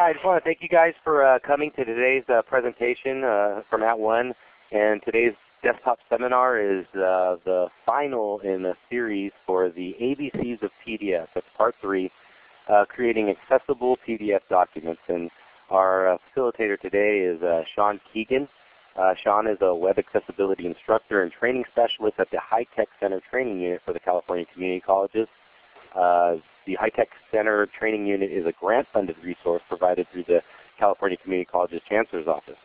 I just want to thank you guys for uh, coming to today's uh, presentation uh, from @ONE. And today's desktop seminar is uh, the final in a series for the ABCs of PDF. That's part three, uh, creating accessible PDF documents. And our uh, facilitator today is Sean Keegan. Sean is a web accessibility instructor and training specialist at the High Tech Center Training Unit for the California Community Colleges. The High Tech Center Training Unit is a grant-funded resource provided through the California Community Colleges Chancellor's Office.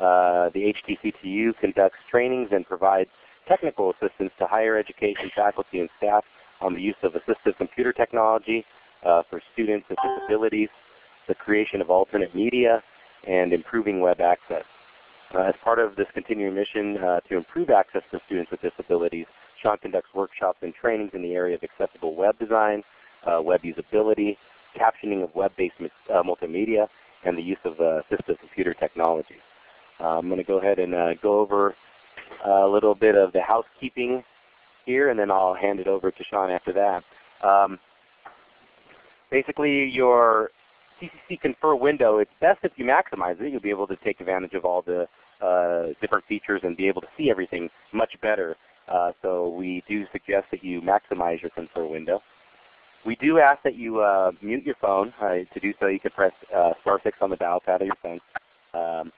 Uh, the HTCTU conducts trainings and provides technical assistance to higher education faculty and staff on the use of assistive computer technology uh, for students with disabilities, the creation of alternate media, and improving web access. Uh, as part of this continuing mission uh, to improve access for students with disabilities, Sean conducts workshops and trainings in the area of accessible web design, uh, web usability, captioning of web-based uh, multimedia, and the use of uh, assistive computer technology. Uh, I'm going to go ahead and uh, go over a little bit of the housekeeping here, and then I'll hand it over to Sean after that. Um, basically, your CCC Confer window, it's best if you maximize it. You'll be able to take advantage of all the uh, different features and be able to see everything much better. Uh, so we do suggest that you maximize your Confer window. We do ask that you uh, mute your phone. Uh, to do so, you can press uh, star 6 on the dial pad of your phone. Um,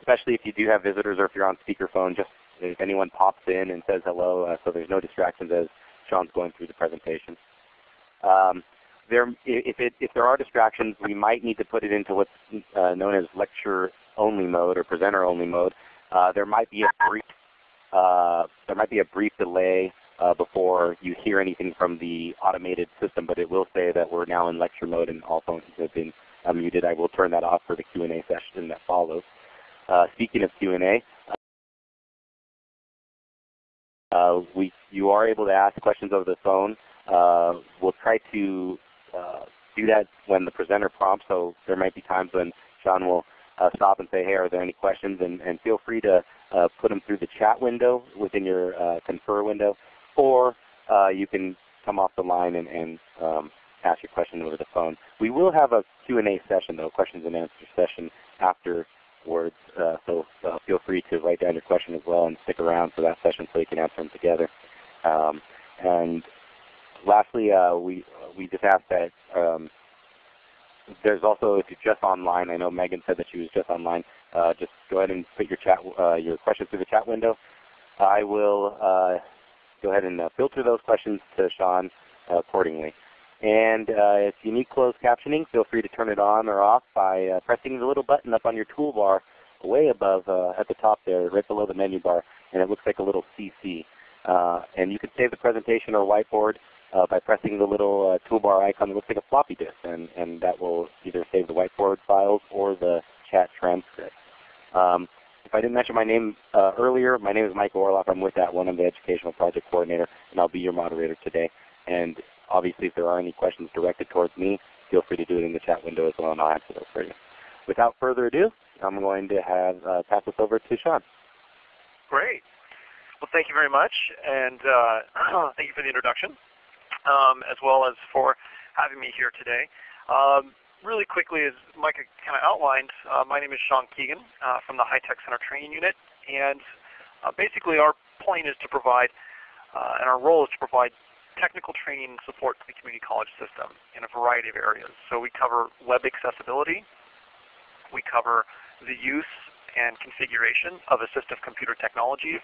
especially if you do have visitors or if you're on speakerphone, just if anyone pops in and says hello uh, so there's no distractions as Sean's going through the presentation. Um, there, if, it, if, there are distractions, we might need to put it into what's uh, known as lecture only mode or presenter only mode. Uh, there might be a brief there might be a brief delay uh, before you hear anything from the automated system, but it will say that we're now in lecture mode and all phones have been uh, muted. I will turn that off for the Q&A session that follows. Uh, speaking of Q&A, uh, we, you are able to ask questions over the phone. Uh, we'll try to do that when the presenter prompts, so there might be times when Sean will stop and say, hey, are there any questions? And, and feel free to uh, put them through the chat window within your uh, Confer window, or uh, you can come off the line and, and um, ask your question over the phone. We will have a Q&A session though, questions and answers session afterwards. Uh, so uh, feel free to write down your question as well and stick around for that session so you can answer them together. Um, and lastly, uh, we we just ask that um, there's also if you're just online. I know Megan said that she was just online uh, just go ahead and put your chat uh, your questions through the chat window. I will uh, go ahead and uh, filter those questions to Sean uh, accordingly. And uh, if you need closed captioning, feel free to turn it on or off by pressing the little button up on your toolbar way above at the top there, right below the menu bar, and it looks like a little CC. and you can save the presentation or whiteboard uh, by pressing the little uh, toolbar icon that looks like a floppy disk, and, and that will either save the whiteboard files or the chat transcript. Um, if I didn't mention my name uh, earlier, my name is Mike Orloff. I'm with @ONE. I'm the Educational Project Coordinator, and I'll be your moderator today. And obviously, if there are any questions directed towards me, feel free to do it in the chat window as well, and I'll answer those for you. Without further ado, I'm going to have uh, pass this over to Sean. Great. Well, thank you very much, and uh, thank you for the introduction, um, as well as for having me here today. Um, really quickly, as Mike kind of outlined, uh, my name is Sean Keegan uh, from the High Tech Center Training Unit. And uh, basically our point is to provide, uh, and our role is to provide technical training and support to the community college system in a variety of areas. So we cover web accessibility. We cover the use and configuration of assistive computer technologies,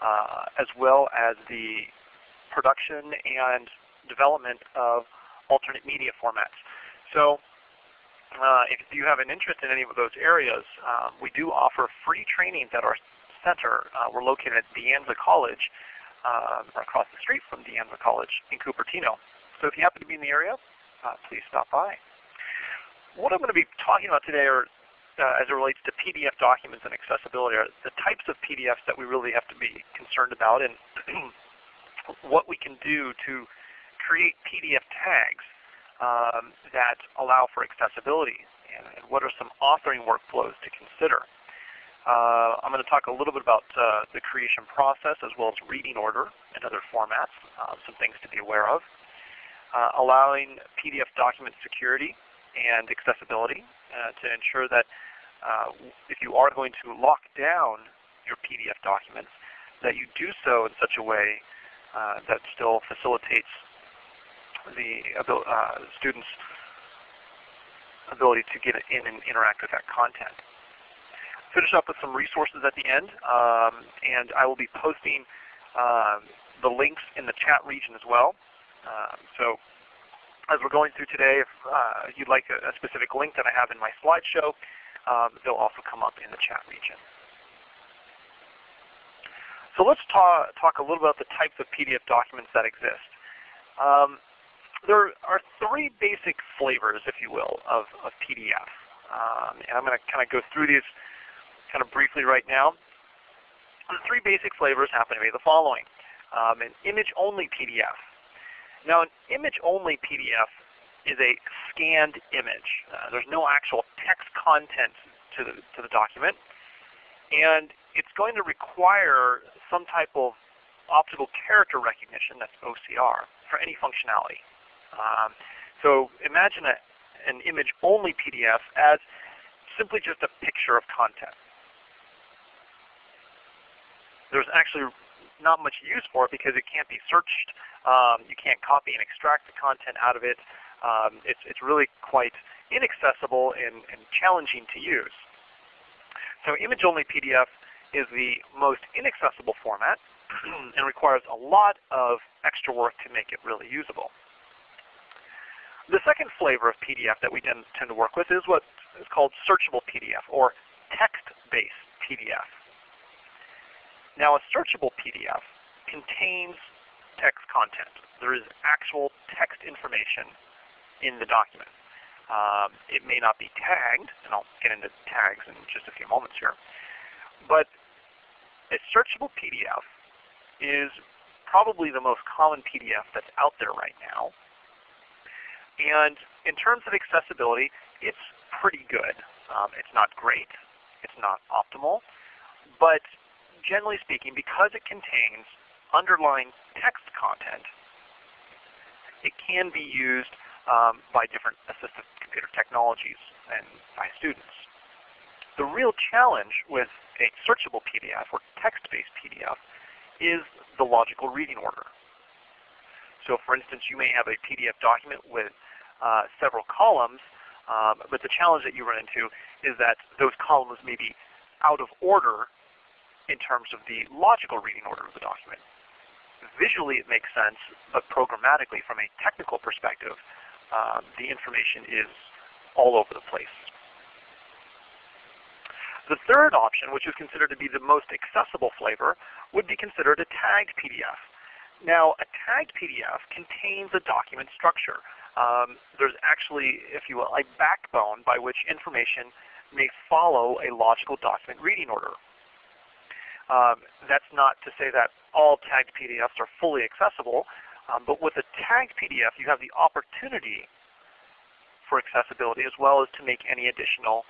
uh, as well as the production and development of alternate media formats. So if you have an interest in any of those areas, um, we do offer free trainings at our center. Uh, we're located at De Anza College, uh, across the street from De Anza College in Cupertino. So if you happen to be in the area, uh, please stop by. What I'm going to be talking about today are, uh, as it relates to PDF documents and accessibility are the types of PDFs that we really have to be concerned about and what we can do to create PDF tags um, that allow for accessibility and, and, what are some authoring workflows to consider. Uh, I'm going to talk a little bit about uh, the creation process as well as reading order and other formats, uh, some things to be aware of. uh, allowing PDF document security and accessibility uh, to ensure that uh, if you are going to lock down your PDF documents, that you do so in such a way that still facilitates the uh, students' ability to get in and interact with that content. Finish up with some resources at the end, um, and I will be posting um, the links in the chat region as well. Um, so as we're going through today, if uh, you'd like a, a, specific link that I have in my slideshow, um, they'll also come up in the chat region. So let's ta talk a little about the types of PDF documents that exist. Um, there are three basic flavors, if you will, of, of PDF. Um, and I'm going to kind of go through these kind of briefly right now. The three basic flavors happen to be the following. Um, an image-only PDF. Now an image-only PDF is a scanned image. Uh, there's no actual text content to the, to the document. And it's going to require some type of optical character recognition, that's OCR, for any functionality. Um, so imagine a, an image-only PDF as simply just a picture of content there's actually not much use for it because it can't be searched. Um, you can't copy and extract the content out of it. Um, it's, it's really quite inaccessible and, and challenging to use. So image-only PDF is the most inaccessible format and requires a lot of extra work to make it really usable. The second flavor of PDF that we tend, tend to work with is what is called searchable PDF or text-based PDF. Now a searchable PDF contains text content. There is actual text information in the document. Um, it may not be tagged, and I'll get into tags in just a few moments here. But a searchable PDF is probably the most common PDF that's out there right now. And in terms of accessibility, it's pretty good. Um, it's not great. It's not optimal. But generally speaking, because it contains underlying text content, it can be used um, by different assistive computer technologies and by students. The real challenge with a searchable PDF or text-based PDF is the logical reading order. So for instance, you may have a PDF document with uh, several columns, um, but the challenge that you run into is that those columns may be out of order in terms of the logical reading order of the document. Visually it makes sense, but programmatically from a technical perspective, um, the information is all over the place. The third option, which is considered to be the most accessible flavor, would be considered a tagged PDF. Now, a tagged PDF contains a document structure. Um, there's actually, if you will, a backbone by which information may follow a logical document reading order. Um, that's not to say that all tagged PDFs are fully accessible, um, but with a tagged PDF you have the opportunity for accessibility as well as to make any additional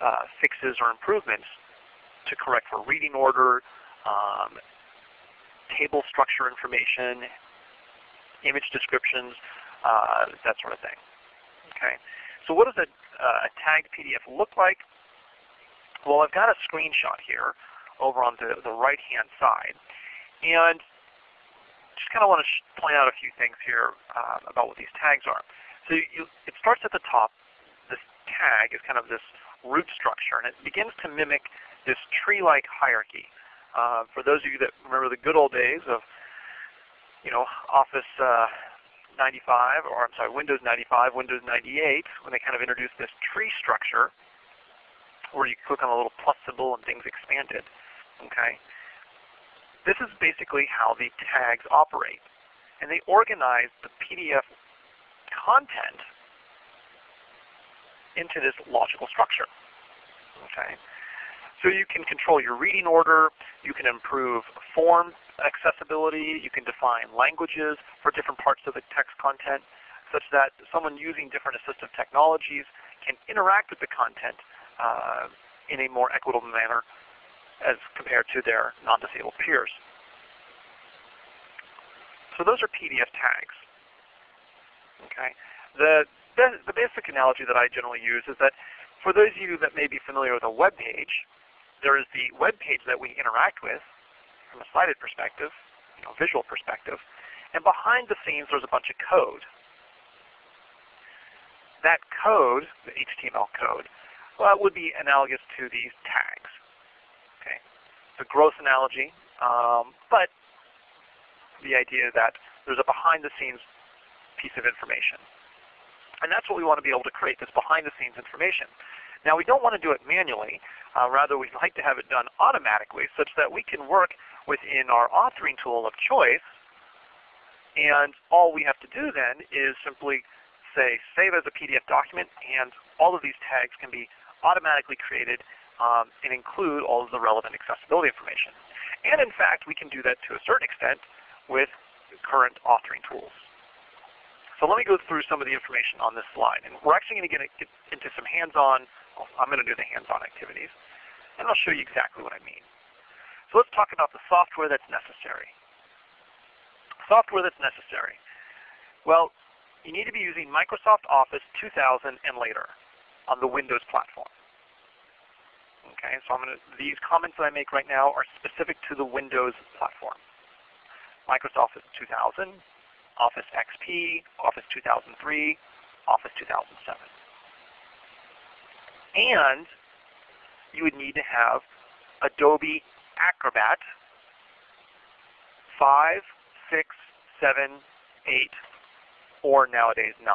uh, fixes or improvements to correct for reading order, um, table structure information, image descriptions, uh, that sort of thing. Okay. So what does a, uh, a tagged PDF look like? Well, I've got a screenshot here over on the, the right-hand side. And just kind of want to point out a few things here uh, about what these tags are. So you, it starts at the top. This tag is kind of this root structure, and it begins to mimic this tree-like hierarchy. Uh, for those of you that remember the good old days of, you know, Office uh, 95, or I'm sorry, Windows 95, Windows 98, when they kind of introduced this tree structure, where you click on a little plus symbol and things expanded. Okay? This is basically how the tags operate. And they organize the PDF content into this logical structure. Okay? So you can control your reading order, you can improve form accessibility, you can define languages for different parts of the text content, such that someone using different assistive technologies can interact with the content uh, in a more equitable manner as compared to their non-disabled peers. So those are PDF tags. Okay, the, the the basic analogy that I generally use is that for those of you that may be familiar with a web page, there is the web page that we interact with from a sighted perspective, you know, visual perspective, and behind the scenes there's a bunch of code. That code, the HTML code, well, would be analogous to these tags. Okay, it's a gross analogy, um, but the idea that there's a behind-the-scenes piece of information. And that's what we want to be able to create, this behind-the-scenes information. Now we don't want to do it manually. Uh, rather, we'd like to have it done automatically such that we can work within our authoring tool of choice. And all we have to do then is simply say save as a PDF document, and all of these tags can be automatically created um, and include all of the relevant accessibility information. And in fact, we can do that to a certain extent with current authoring tools. So let me go through some of the information on this slide. And we're actually going to get into some hands-on, I'm going to do the hands-on activities. And I'll show you exactly what I mean. So let's talk about the software that's necessary. Software that's necessary. Well, you need to be using Microsoft Office 2000 and later on the Windows platform. Okay, so to, these comments that I make right now are specific to the Windows platform. Microsoft Office 2000, Office XP, Office 2003, Office 2007. And you would need to have Adobe Acrobat 5, 6, 7, 8, or nowadays 9.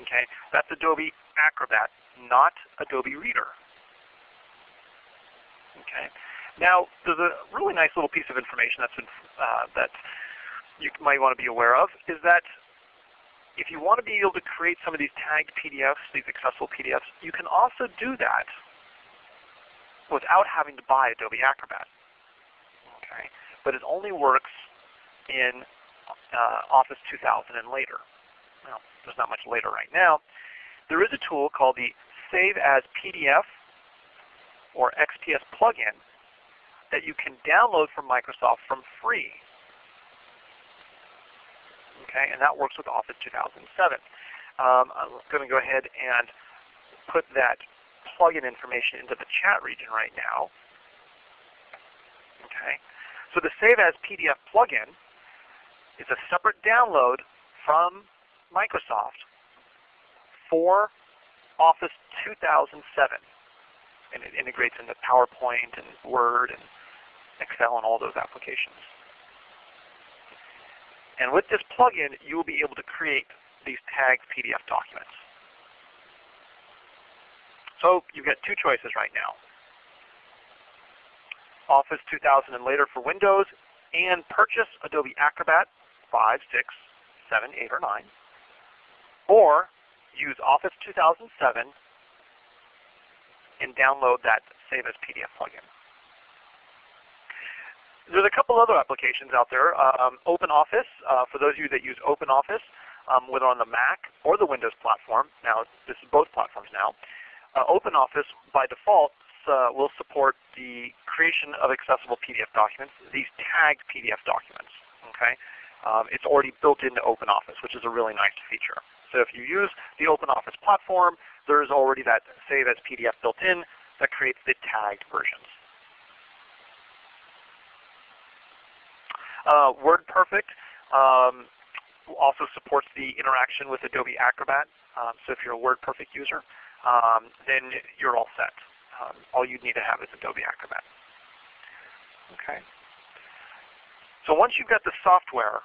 Okay, that's Adobe Acrobat, not Adobe Reader. Okay, now, there's a really nice little piece of information that's been, uh, that you might want to be aware of is that if you want to be able to create some of these tagged PDFs, these accessible PDFs, you can also do that without having to buy Adobe Acrobat. Okay, but it only works in uh, Office 2000 and later. Well, there's not much later right now. There is a tool called the Save as PDF or XPS plugin that you can download from Microsoft from free. Okay, and that works with Office 2007. Um, I'm going to go ahead and put that plugin information into the chat region right now. Okay, so the Save as PDF plugin is a separate download from Microsoft for Office 2007 and it integrates into PowerPoint and Word and Excel and all those applications. And with this plugin, you will be able to create these tagged PDF documents. So you've got two choices right now. Office 2000 and later for Windows, and purchase Adobe Acrobat 5, 6, 7, 8, or 9. Or use Office 2007 and download that Save as PDF plugin. There's a couple other applications out there. Um, OpenOffice, uh, for those of you that use OpenOffice, um, whether on the Mac or the Windows platform, now this is both platforms now, uh, OpenOffice by default uh, will support the creation of accessible PDF documents, these tagged PDF documents. Okay, um, It's already built into OpenOffice, which is a really nice feature. So if you use the OpenOffice platform, there's already that save as PDF built in that creates the tagged versions. Uh, WordPerfect um, also supports the interaction with Adobe Acrobat. Um, so if you're a WordPerfect user, um, then you're all set. Um, all you need to have is Adobe Acrobat. Okay. So once you've got the software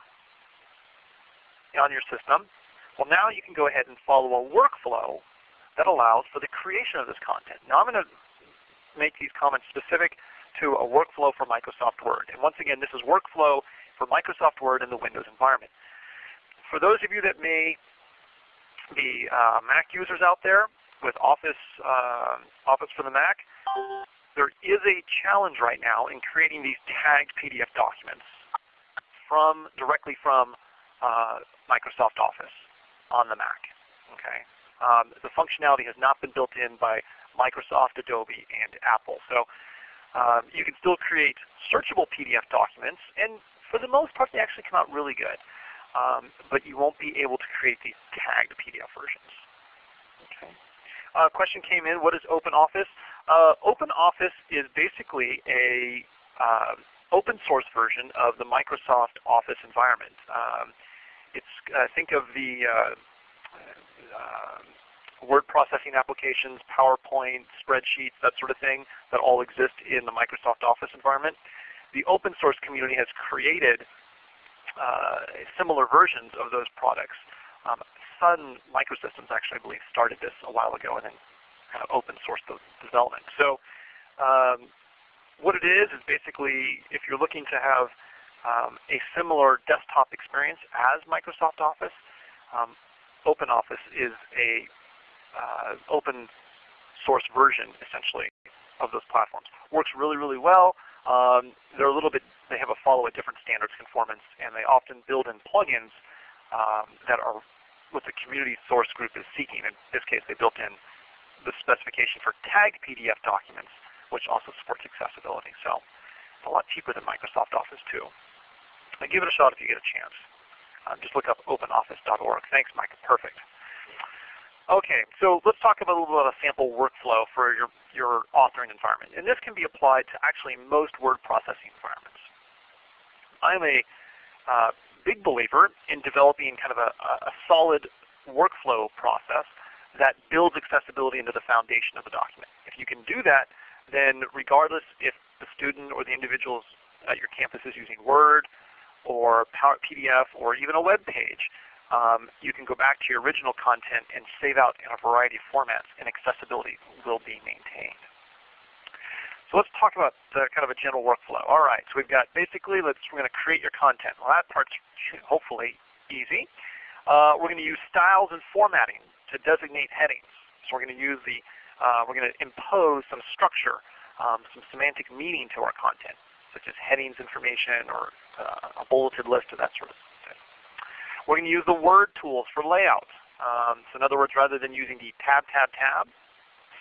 on your system, well now you can go ahead and follow a workflow that allows for the creation of this content. Now I'm going to make these comments specific to a workflow for Microsoft Word. And once again, this is workflow for Microsoft Word in the Windows environment. For those of you that may be uh, Mac users out there with Office, uh, Office for the Mac, there is a challenge right now in creating these tagged PDF documents from directly from uh, Microsoft Office on the Mac. Okay, um, the functionality has not been built in by Microsoft, Adobe, and Apple. So um, you can still create searchable PDF documents, and For the most part, they actually come out really good. Um, but you won't be able to create these tagged PDF versions. Okay. Uh, question came in, what is OpenOffice? Uh, OpenOffice is basically a uh, open source version of the Microsoft Office environment. Um, it's uh, think of the uh, uh, word processing applications, PowerPoint, spreadsheets, that sort of thing that all exist in the Microsoft Office environment. The open source community has created uh, similar versions of those products. Um, Sun Microsystems actually, I believe, started this a while ago and then kind of open sourced the development. So um, what it is is basically if you're looking to have um, a similar desktop experience as Microsoft Office, um, OpenOffice is a uh, open source version, essentially, of those platforms. Works really, really well. Um, they're a little bit, they have a follow a different standards conformance, and they often build in plugins um, that are what the community source group is seeking. In this case, they built in the specification for tagged PDF documents, which also supports accessibility. So it's a lot cheaper than Microsoft Office too. And give it a shot if you get a chance. Um, just look up openoffice.org. Thanks, Mike. Perfect. Okay, so let's talk about a little bit of a sample workflow for your, your authoring environment. And this can be applied to actually most word processing environments. I'm a uh, big believer in developing kind of a, a solid workflow process that builds accessibility into the foundation of the document. If you can do that, then regardless if the student or the individuals at your campus is using Word or PDF or even a web page, um, you can go back to your original content and save out in a variety of formats and accessibility will be maintained. So let's talk about the, kind of a general workflow. All right, so we've got basically, let's, we're going to create your content. Well, that part's hopefully easy. Uh, we're going to use styles and formatting to designate headings. So we're going to use the, uh, we're going to impose some structure, um, some semantic meaning to our content, such as headings information or uh, a bulleted list or that sort of we're going to use the word tools for layout. Um, so in other words, rather than using the tab, tab, tab,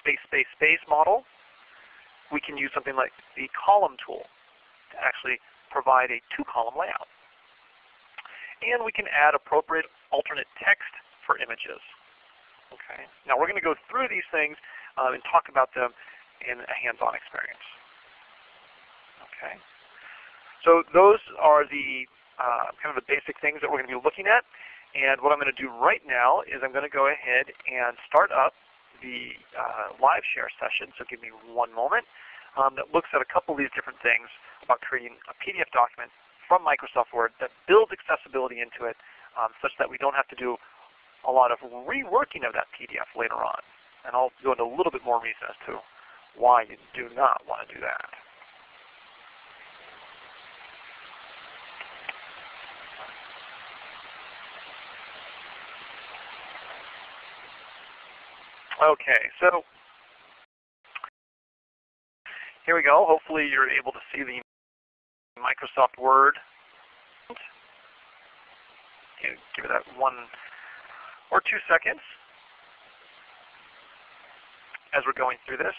space, space, space model, we can use something like the column tool to actually provide a two-column layout. And we can add appropriate alternate text for images. Okay. Now we're going to go through these things um, and talk about them in a hands-on experience. Okay. So those are the uh, kind of the basic things that we're going to be looking at. And what I'm going to do right now is I'm going to go ahead and start up the uh, live share session. So give me one moment. Um, that looks at a couple of these different things about creating a PDF document from Microsoft Word that builds accessibility into it um, such that we don't have to do a lot of reworking of that PDF later on. And I'll go into a little bit more reason as to why you do not want to do that. Okay, so here we go. Hopefully you're able to see the Microsoft Word. Give it that one or two seconds as we're going through this.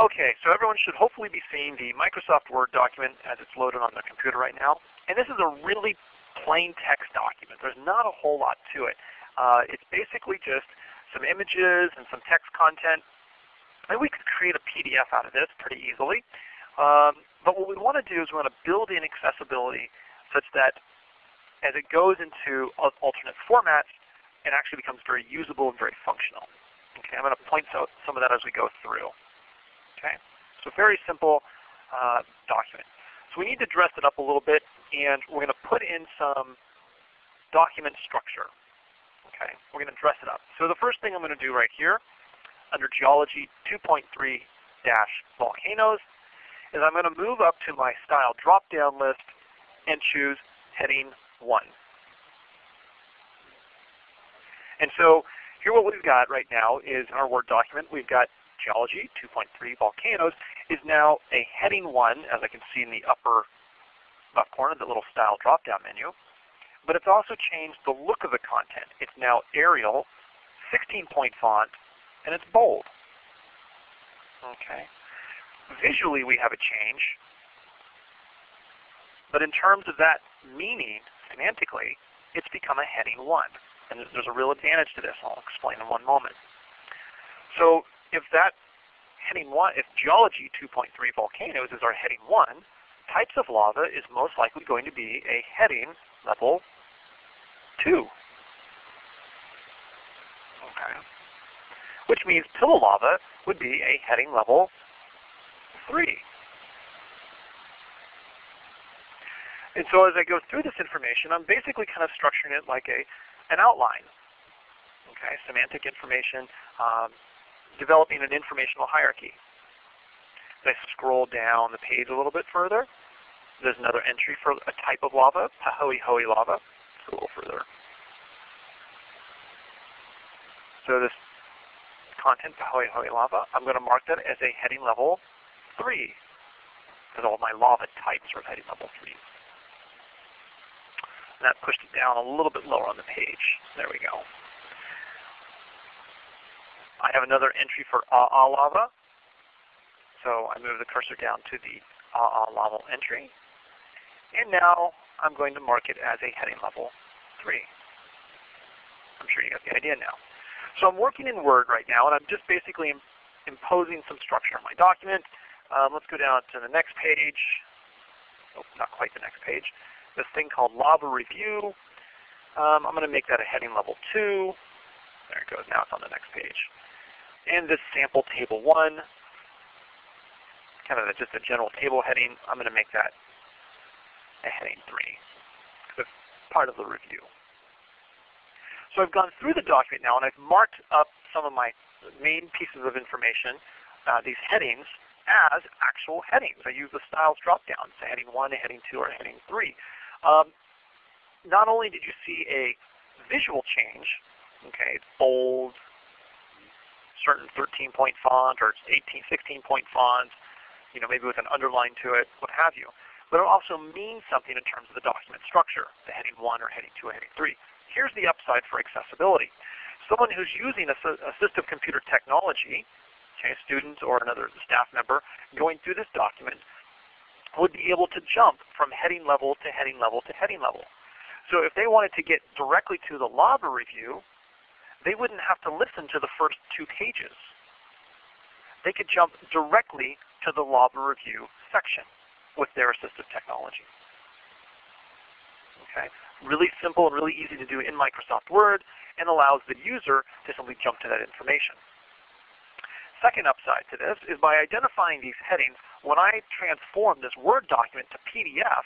Okay, so everyone should hopefully be seeing the Microsoft Word document as it's loaded on the computer right now. And this is a really plain text document. There's not a whole lot to it. Uh, it's basically just some images and some text content. And we could create a PDF out of this pretty easily. Um, but what we want to do is we want to build in accessibility such that as it goes into alternate formats, it actually becomes very usable and very functional. Okay, I'm going to point out some of that as we go through. Okay, so very simple uh, document. So we need to dress it up a little bit, and we're going to put in some document structure. Okay, we're going to dress it up. So the first thing I'm going to do right here, under Geology 2.3-Volcanoes, is I'm going to move up to my Style drop-down list and choose Heading 1. And so here what we've got right now is in our Word document, we've got Geology 2.3 Volcanoes is now a Heading 1, as I can see in the upper left corner, the little Style drop-down menu but it's also changed the look of the content. It's now Arial, 16-point font, and it's bold. Okay. Visually, we have a change. But in terms of that meaning, semantically, it's become a heading 1. And there's a real advantage to this. I'll explain in one moment. So if that heading 1, if geology 2.3 volcanoes is our heading 1, types of lava is most likely going to be a heading level 2. Okay. Which means pillow lava would be a heading level 3. And so as I go through this information, I'm basically kind of structuring it like a an outline. Okay, semantic information, um, developing an informational hierarchy. As I scroll down the page a little bit further, there's another entry for a type of lava, Pahoehoe lava. Let's go a little further. So this content, Pahoehoe lava, I'm going to mark that as a heading level 3, because all my lava types are heading level 3. And that pushed it down a little bit lower on the page. There we go. I have another entry for AA lava. So I move the cursor down to the AA lava entry. And now I'm going to mark it as a heading level 3. I'm sure you got the idea now. So I'm working in Word right now, and I'm just basically imposing some structure on my document. Um, let's go down to the next page. Oh, not quite the next page this thing called Lava Review. Um, I'm going to make that a heading level 2. There it goes. Now it's on the next page. And this sample table 1, kind of a, just a general table heading, I'm going to make that a heading 3 it's part of the review. So I've gone through the document now and I've marked up some of my main pieces of information, uh, these headings, as actual headings. I use the styles dropdown, so heading 1, heading 2, or heading 3. Um, not only did you see a visual change, okay, bold, certain 13-point font or 18, 16-point font, you know, maybe with an underline to it, what have you. But it also means something in terms of the document structure, the heading 1 or heading 2 or heading 3. Here's the upside for accessibility. Someone who's using assistive computer technology, okay, a student or another staff member, going through this document would be able to jump from heading level to heading level to heading level. So if they wanted to get directly to the lava review, they wouldn't have to listen to the first two pages. They could jump directly to the lava review section with their assistive technology. Okay, Really simple and really easy to do in Microsoft Word and allows the user to simply jump to that information. Second upside to this is by identifying these headings, when I transform this Word document to PDF,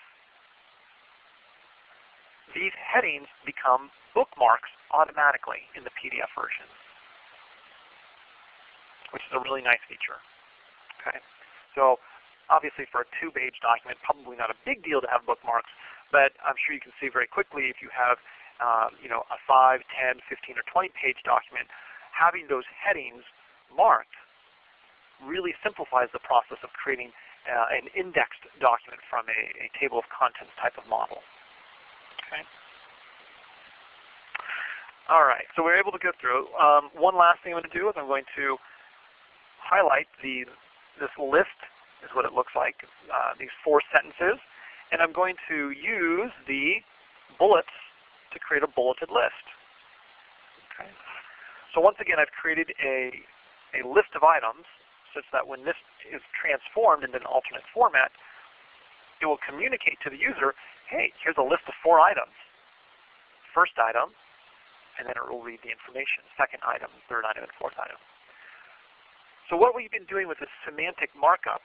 these headings become bookmarks automatically in the PDF version, which is a really nice feature. Okay, So obviously for a two-page document, probably not a big deal to have bookmarks, but I'm sure you can see very quickly if you have um, you know, a 5, 10, 15, or 20-page document, having those headings marked really simplifies the process of creating uh, an indexed document from a, a, table of contents type of model. Okay. All right, so we're able to go through. Um, one last thing I'm going to do is I'm going to highlight the this list is what it looks like, uh, these four sentences, and I'm going to use the bullets to create a bulleted list. Okay. So once again, I've created a, a list of items such that when this is transformed into an alternate format, it will communicate to the user, hey, here's a list of four items. First item, and then it will read the information. Second item, third item, and fourth item. So what we've been doing with this semantic markup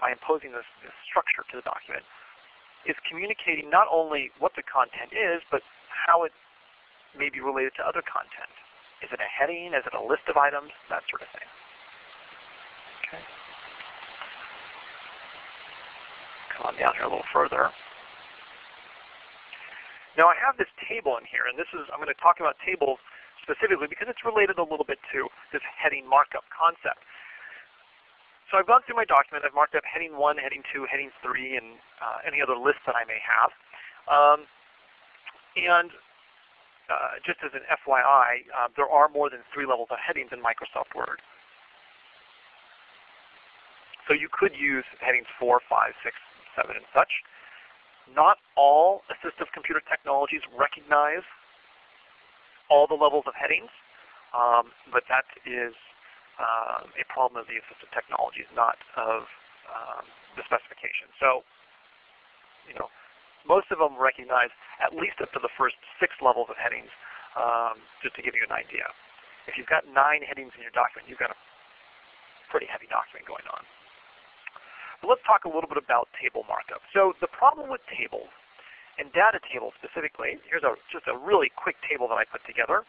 by imposing this, this structure to the document is communicating not only what the content is, but how it may be related to other content. Is it a heading? Is it a list of items? That sort of thing. Okay. Come on down here a little further. Now I have this table in here, and this is I'm going to talk about tables specifically because it's related a little bit to this heading markup concept. So I've gone through my document. I've marked up heading 1, heading 2, heading 3, and uh, any other lists that I may have. Um, and uh, just as an FYI, uh, there are more than three levels of headings in Microsoft Word. So you could use headings 4, 5, 6, 7, and such. Not all assistive computer technologies recognize all the levels of headings, um, but that is uh, a problem of the assistive technologies, not of um, the specification. So, you know, most of them recognize at least up to the first six levels of headings, um, just to give you an idea. If you've got nine headings in your document, you've got a pretty heavy document going on. But let's talk a little bit about table markup. So the problem with tables, and data tables specifically, here's a, just a really quick table that I put together,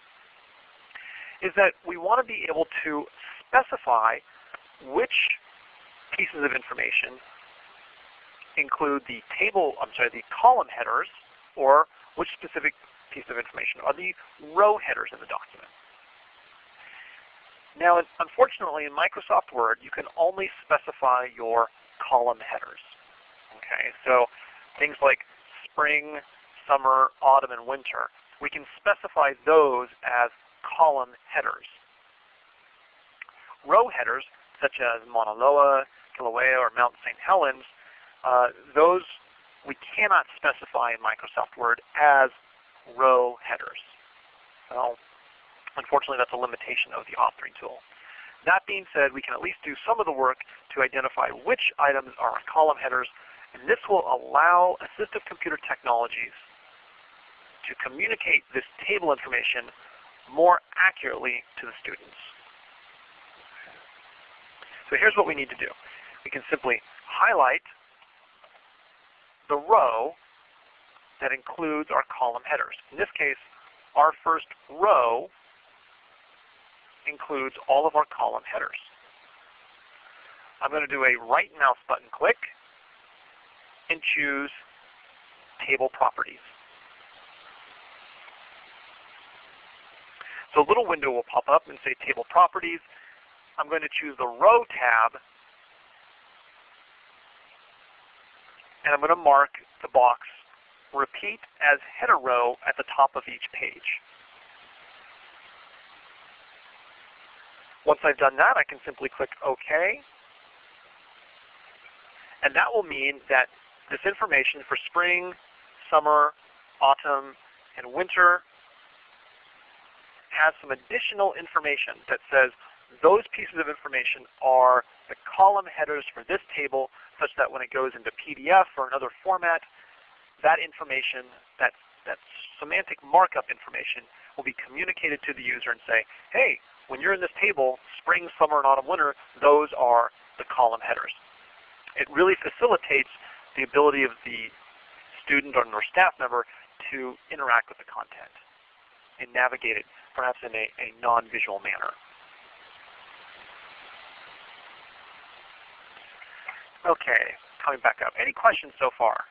is that we want to be able to specify which pieces of information include the table, I'm sorry, the column headers, or which specific piece of information are the row headers in the document. Now, unfortunately, in Microsoft Word, you can only specify your column headers. Okay, so things like spring, summer, autumn, and winter, we can specify those as column headers. Row headers, such as Mauna Loa, Kilauea, or Mount St. Helens, uh, those we cannot specify in Microsoft Word as row headers. So unfortunately, that's a limitation of the authoring tool. That being said, we can at least do some of the work to identify which items are column headers, and this will allow assistive computer technologies to communicate this table information more accurately to the students. So here's what we need to do. We can simply highlight the row that includes our column headers. In this case, our first row includes all of our column headers. I'm going to do a right mouse button click and choose Table Properties. So a little window will pop up and say Table Properties. I'm going to choose the Row tab and I'm going to mark the box repeat as header row at the top of each page. Once I've done that, I can simply click OK. And that will mean that this information for spring, summer, autumn, and winter has some additional information that says those pieces of information are the column headers for this table such that when it goes into PDF or another format, that information, that, that semantic markup information will be communicated to the user and say, hey, when you're in this table, spring, summer, and autumn, winter, those are the column headers. It really facilitates the ability of the student or staff member to interact with the content and navigate it perhaps in a, a non-visual manner. Okay, coming back up. Any questions so far?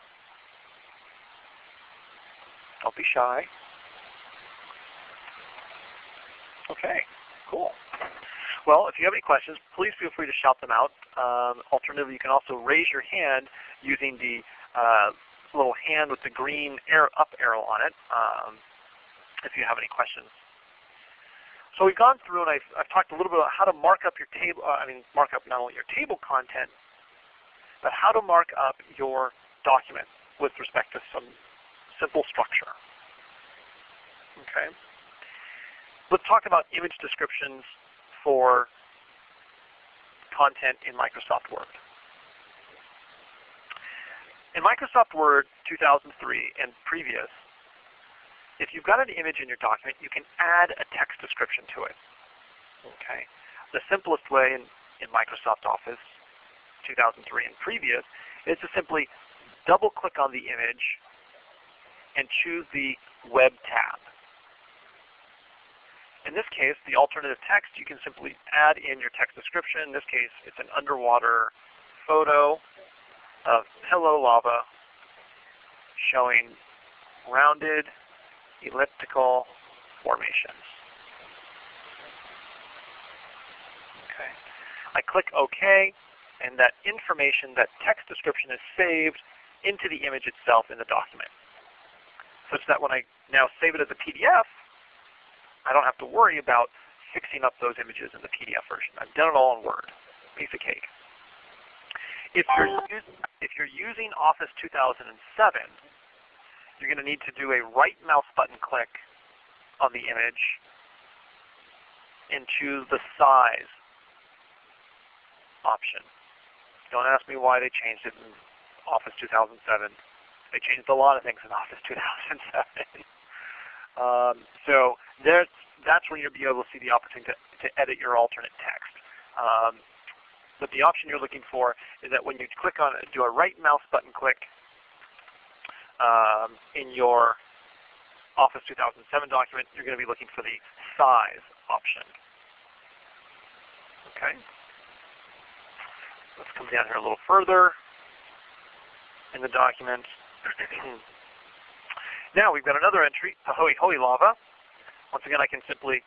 Don't be shy. Okay, cool. Well, if you have any questions, please feel free to shout them out. Um, alternatively, you can also raise your hand using the uh, little hand with the green arrow, up arrow on it um, if you have any questions. So we've gone through and I've, I've, talked a little bit about how to mark up your table, uh, I mean mark up not only your table content, but how to mark up your document with respect to some simple structure. Okay. Let's talk about image descriptions for content in Microsoft Word. In Microsoft Word 2003 and previous, if you've got an image in your document, you can add a text description to it. Okay. The simplest way in, in Microsoft Office 2003 and previous, is to simply double click on the image and choose the Web tab. In this case, the alternative text, you can simply add in your text description. In this case, it's an underwater photo of Pillow Lava showing rounded elliptical formations. Okay. I click OK, and that information, that text description is saved into the image itself in the document. Such that when I now save it as a PDF, I don't have to worry about fixing up those images in the PDF version. I've done it all in Word. Piece of cake. If you're, if you're using Office 2007, you're going to need to do a right mouse button click on the image and choose the size option. Don't ask me why they changed it in Office 2007. They changed a lot of things in Office 2007. um, so there's, that's when you'll be able to see the opportunity to, to edit your alternate text. Um, but the option you're looking for is that when you click on do a right mouse button click um, in your Office 2007 document, you're going to be looking for the size option. Okay. Let's come down here a little further in the document. now we've got another entry, Pahoehoe Lava. Once again, I can simply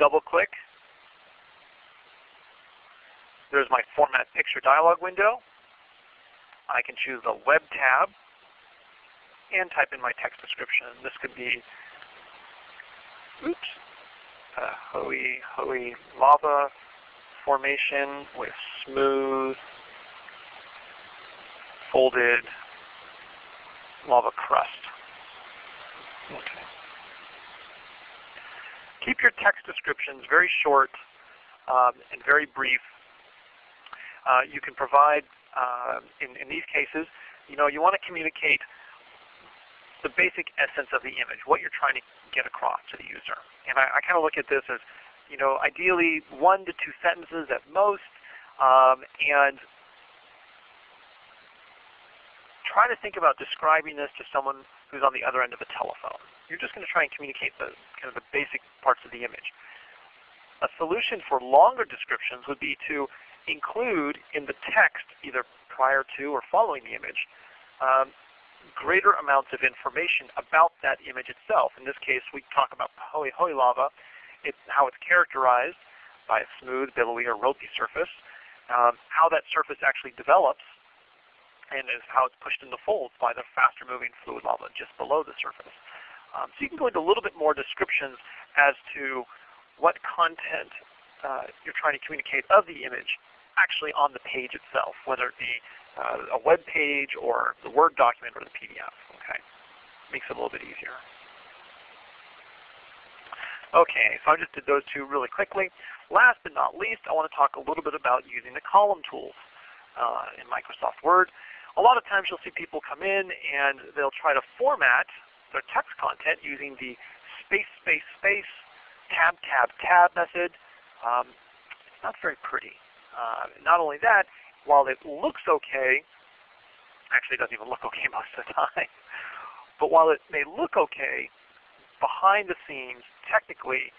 double click. There's my Format Picture dialog window. I can choose the Web tab and type in my text description. This could be, oops, uh, Hoey, Hoey lava formation with smooth, folded lava crust. Okay. Keep your text descriptions very short um, and very brief. Uh, you can provide, uh, in, in these cases, you know, you want to communicate the basic essence of the image, what you're trying to get across to the user. And I, I kind of look at this as, you know, ideally one to two sentences at most, um, and try to think about describing this to someone who's on the other end of a telephone. You're just going to try and communicate the kind of the basic parts of the image. A solution for longer descriptions would be to include in the text, either prior to or following the image, um, greater amounts of information about that image itself. In this case, we talk about Hoey Hoey lava, it's how it's characterized by a smooth, billowy, or ropey surface, um, how that surface actually develops, and is how it's pushed into folds by the faster moving fluid lava just below the surface. Um, so you can go into a little bit more descriptions as to what content uh, you're trying to communicate of the image actually on the page itself, whether it be uh, a web page or the Word document or the PDF. Okay, Makes it a little bit easier. Okay, so I just did those two really quickly. Last but not least, I want to talk a little bit about using the column tools uh, in Microsoft Word. A lot of times you'll see people come in and they'll try to format their text content using the space, space, space, tab, tab, tab method. Um, it's not very pretty. Uh, not only that, while it looks okay, actually it doesn't even look okay most of the time, but while it may look okay, behind the scenes, technically,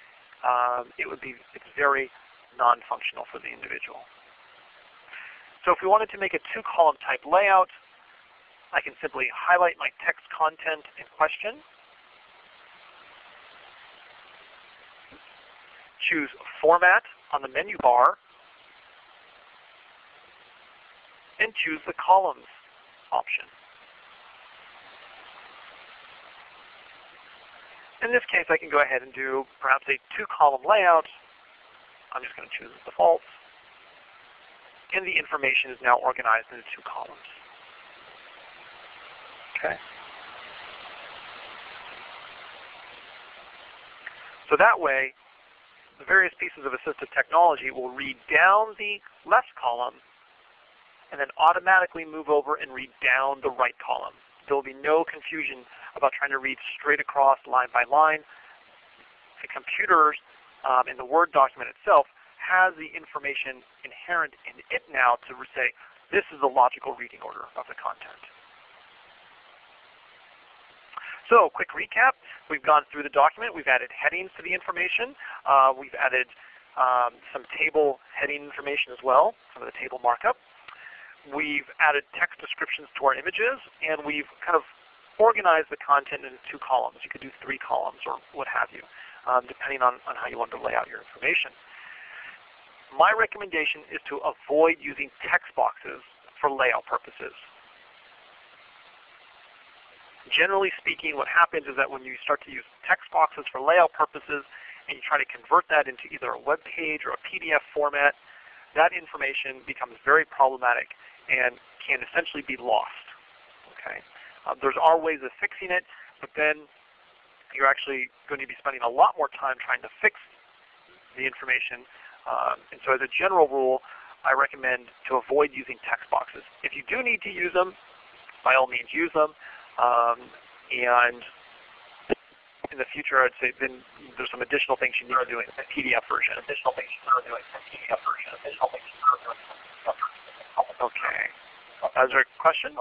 um, it would be it's very non-functional for the individual. So if we wanted to make a two-column type layout, I can simply highlight my text content in question, choose Format on the menu bar, and choose the columns option. In this case, I can go ahead and do perhaps a two-column layout. I'm just going to choose the default. And the information is now organized into two columns. Okay. So that way, the various pieces of assistive technology will read down the left column and then automatically move over and read down the right column. There will be no confusion about trying to read straight across line by line. The computer um, in the Word document itself has the information inherent in it now to say, this is the logical reading order of the content. So quick recap. We've gone through the document. We've added headings to the information. Uh, we've added um, some table heading information as well, some of the table markup. We've added text descriptions to our images, and we've kind of organized the content into two columns. You could do three columns or what have you, um, depending on, on how you want to lay out your information. My recommendation is to avoid using text boxes for layout purposes. Generally speaking, what happens is that when you start to use text boxes for layout purposes and you try to convert that into either a web page or a PDF format, that information becomes very problematic and can essentially be lost. Okay, um, There's are ways of fixing it, but then you're actually going to be spending a lot more time trying to fix the information. Um, and so as a general rule, I recommend to avoid using text boxes. If you do need to use them, by all means use them. Um, and in the future, I'd say then there's some additional things you need to do in the PDF version. Additional things you need to do in the PDF version. Additional things you need to do in the PDF version. Okay. Is there a question?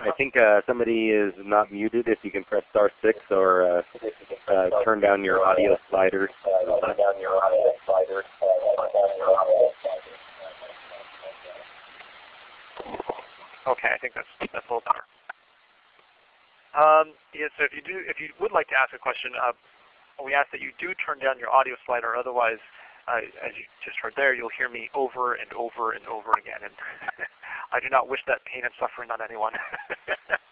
I think uh, somebody is not muted. If you can press star six or uh, uh, turn down your audio slider. Turn down your audio slider. Okay, I think that's that's a little better. Um, yeah, so if you do, if you would like to ask a question, uh, we ask that you do turn down your audio slider. Otherwise, uh, as you just heard there, you'll hear me over and over and over again. And I do not wish that pain and suffering on anyone.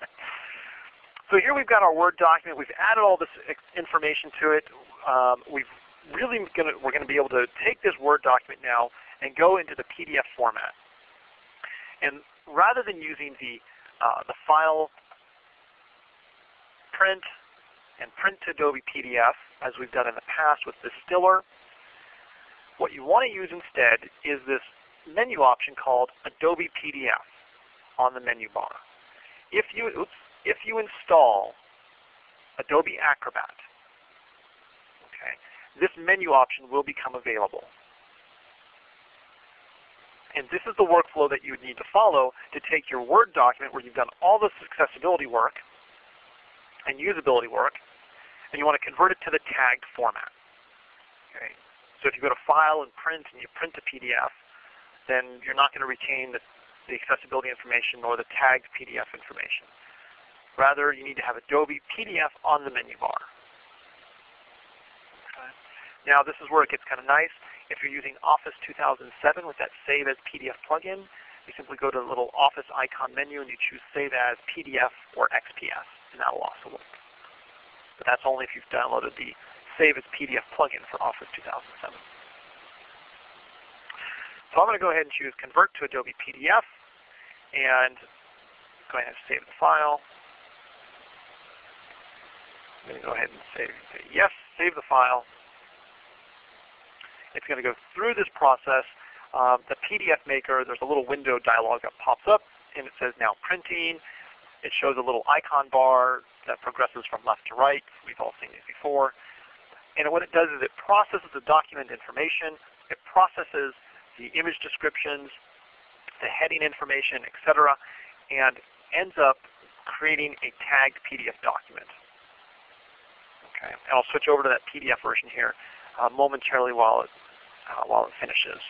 so here we've got our Word document. We've added all this information to it. Um, we've really gonna, we're going to be able to take this Word document now and go into the PDF format. And rather than using the, uh, the file print and print to Adobe PDF as we've done in the past with Distiller, what you want to use instead is this menu option called Adobe PDF on the menu bar. If you, oops, if you install Adobe Acrobat, okay, this menu option will become available. And this is the workflow that you would need to follow to take your Word document where you've done all this accessibility work and usability work, and you want to convert it to the tagged format. Okay. So if you go to File and Print and you print a PDF, then you're not going to retain the, the accessibility information or the tagged PDF information. Rather, you need to have Adobe PDF on the menu bar. Okay. Now, this is where it gets kind of nice. If you're using Office 2007 with that Save as PDF plugin, you simply go to the little Office icon menu and you choose Save as PDF or XPS, and that will also work. But that's only if you've downloaded the Save as PDF plugin for Office 2007. So I'm going to go ahead and choose Convert to Adobe PDF and go ahead and save the file. I'm going to go ahead and save, yes, save the file. It's going to go through this process. Um, the PDF Maker, there's a little window dialog that pops up, and it says now printing. It shows a little icon bar that progresses from left to right. We've all seen these before. And what it does is it processes the document information. It processes the image descriptions, the heading information, etc., and ends up creating a tagged PDF document. Okay, and I'll switch over to that PDF version here uh, momentarily while it, uh, while it finishes.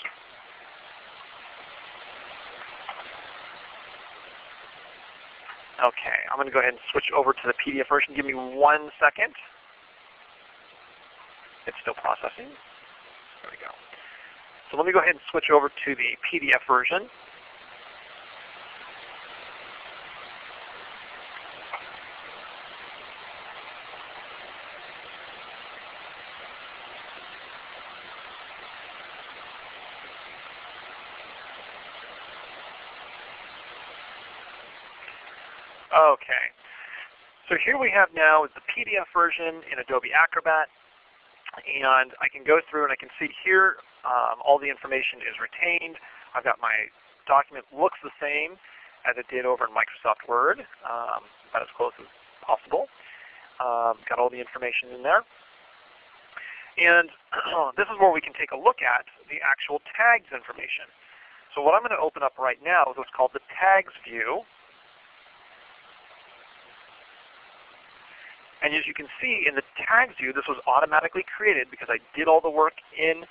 Okay, I'm going to go ahead and switch over to the PDF version. Give me one second. It's still processing. There we go. So let me go ahead and switch over to the PDF version. Okay. So here we have now is the PDF version in Adobe Acrobat. And I can go through and I can see here um, all the information is retained. I've got my document looks the same as it did over in Microsoft Word, um, about as close as possible. Um, got all the information in there. And this is where we can take a look at the actual tags information. So what I'm going to open up right now is what's called the tags view. And as you can see in the tags view, this was automatically created because I did all the work in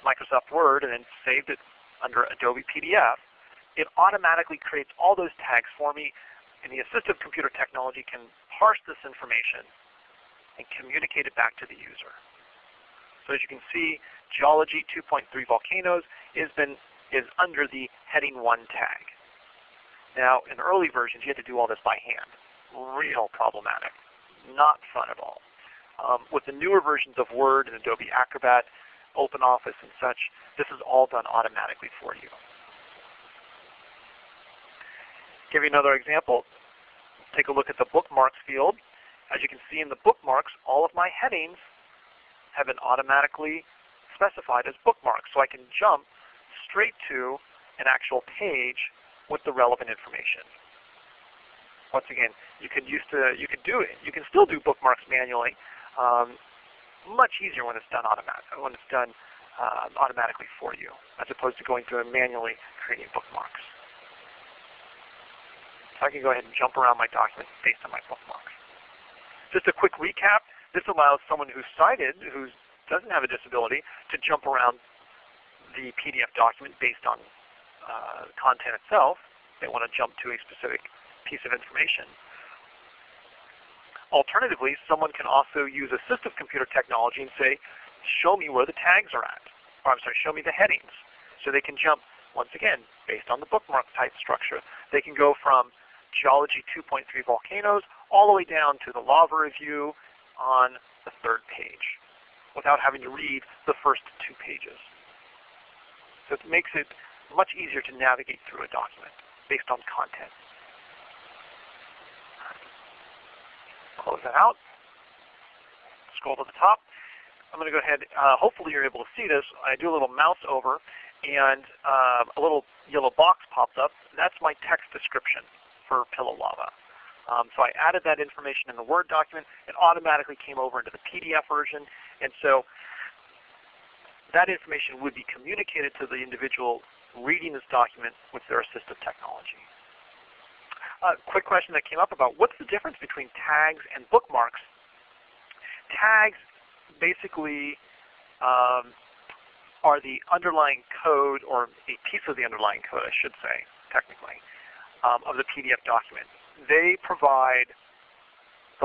Microsoft Word and then saved it under Adobe PDF. It automatically creates all those tags for me, and the assistive computer technology can parse this information and communicate it back to the user. So as you can see, Geology 2.3 Volcanoes is, been, is under the Heading 1 tag. Now, in early versions, you had to do all this by hand. Real problematic not fun at all. Um, with the newer versions of Word and Adobe Acrobat, OpenOffice and such, this is all done automatically for you. Give you another example. Take a look at the bookmarks field. As you can see in the bookmarks, all of my headings have been automatically specified as bookmarks. So I can jump straight to an actual page with the relevant information. Once again, you could use to you could do it. You can still do bookmarks manually. Um, much easier when it's done automatic when it's done uh, automatically for you, as opposed to going through and manually creating bookmarks. So I can go ahead and jump around my document based on my bookmarks. Just a quick recap. This allows someone who's sighted, who doesn't have a disability, to jump around the PDF document based on uh, content itself. They want to jump to a specific piece of information. Alternatively, someone can also use assistive computer technology and say, show me where the tags are at. Or I'm sorry, show me the headings. So they can jump, once again, based on the bookmark type structure. They can go from Geology 2.3 volcanoes all the way down to the lava review on the third page without having to read the first two pages. So it makes it much easier to navigate through a document based on content. Close that out. Scroll to the top. I'm going to go ahead, uh, hopefully you're able to see this. I do a little mouse over and uh, a little yellow box pops up. That's my text description for Pillow Lava. Um, so I added that information in the Word document. It automatically came over into the PDF version. And so that information would be communicated to the individual reading this document with their assistive technology. A quick question that came up about what's the difference between tags and bookmarks? Tags basically um, are the underlying code, or a piece of the underlying code, I should say, technically, um, of the PDF document. They provide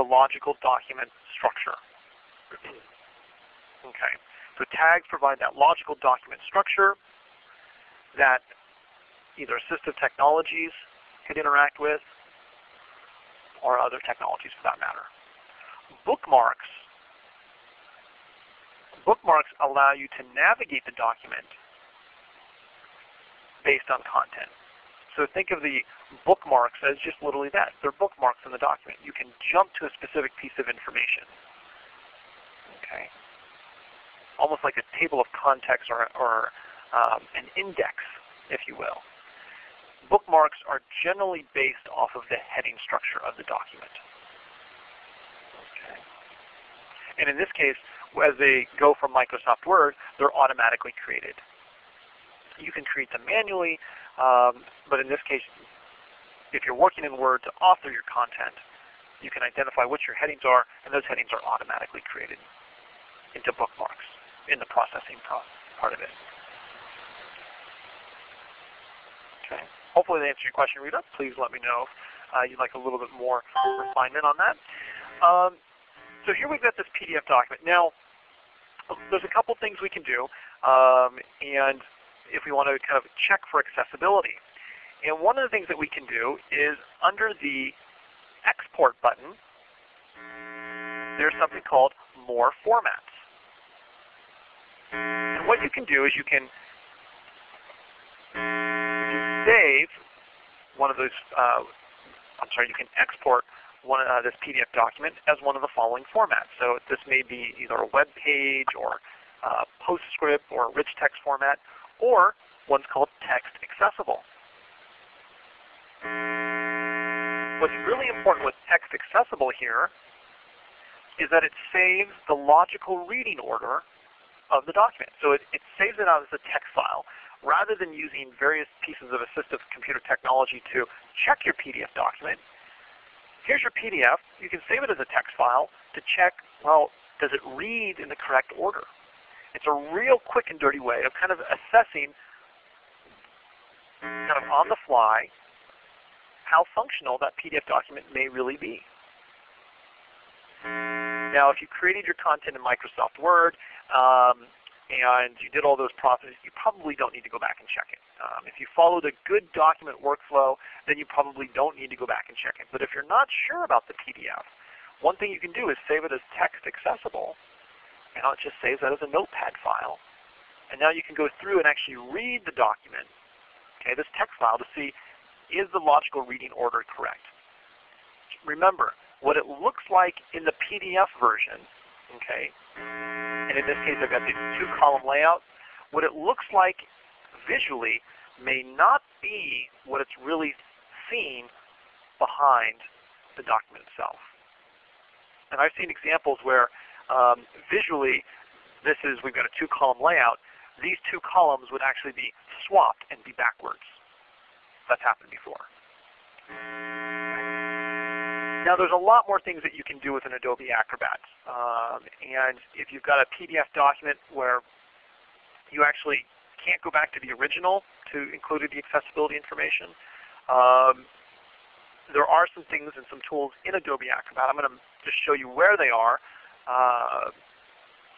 the logical document structure. okay, so tags provide that logical document structure that either assistive technologies could interact with or other technologies for that matter. Bookmarks bookmarks allow you to navigate the document based on content. So think of the bookmarks as just literally that. They're bookmarks in the document. You can jump to a specific piece of information. Okay, Almost like a table of context or, or um, an index, if you will. Bookmarks are generally based off of the heading structure of the document. Okay. And in this case, as they go from Microsoft Word, they're automatically created. You can create them manually, um, but in this case, if you're working in Word to author your content, you can identify what your headings are, and those headings are automatically created into bookmarks in the processing part of it. Okay. Hopefully that answered your question, Rita. Please let me know if uh, you'd like a little bit more refinement on that. Um, so here we've got this PDF document. Now, there's a couple things we can do, um, and if we want to kind of check for accessibility. And one of the things that we can do is under the Export button, there's something called More Formats. And what you can do is you can save one of those, uh, I'm sorry, you can export one, uh, this PDF document as one of the following formats. So this may be either a web page or PostScript or rich text format, or one's called text accessible. What's really important with text accessible here is that it saves the logical reading order of the document. So it, it saves it out as a text file rather than using various pieces of assistive computer technology to check your PDF document, here's your PDF. You can save it as a text file to check, well, does it read in the correct order? It's a real quick and dirty way of kind of assessing kind of on the fly how functional that PDF document may really be. Now, if you created your content in Microsoft Word um, and you did all those processes, you probably don't need to go back and check it. Um, if you followed a good document workflow, then you probably don't need to go back and check it. But if you're not sure about the PDF, one thing you can do is save it as text accessible, and it just saves that as a notepad file, And now you can go through and actually read the document, okay, this text file to see is the logical reading order correct. Remember, what it looks like in the PDF version, okay, and in this case I've got the two column layout, what it looks like visually may not be what it's really seen behind the document itself. And I've seen examples where um, visually this is, we've got a two column layout, these two columns would actually be swapped and be backwards. That's happened before. Now there's a lot more things that you can do with an Adobe Acrobat. Um, and if you've got a PDF document where you actually can't go back to the original to include the accessibility information, um, there are some things and some tools in Adobe Acrobat. I'm going to just show you where they are uh,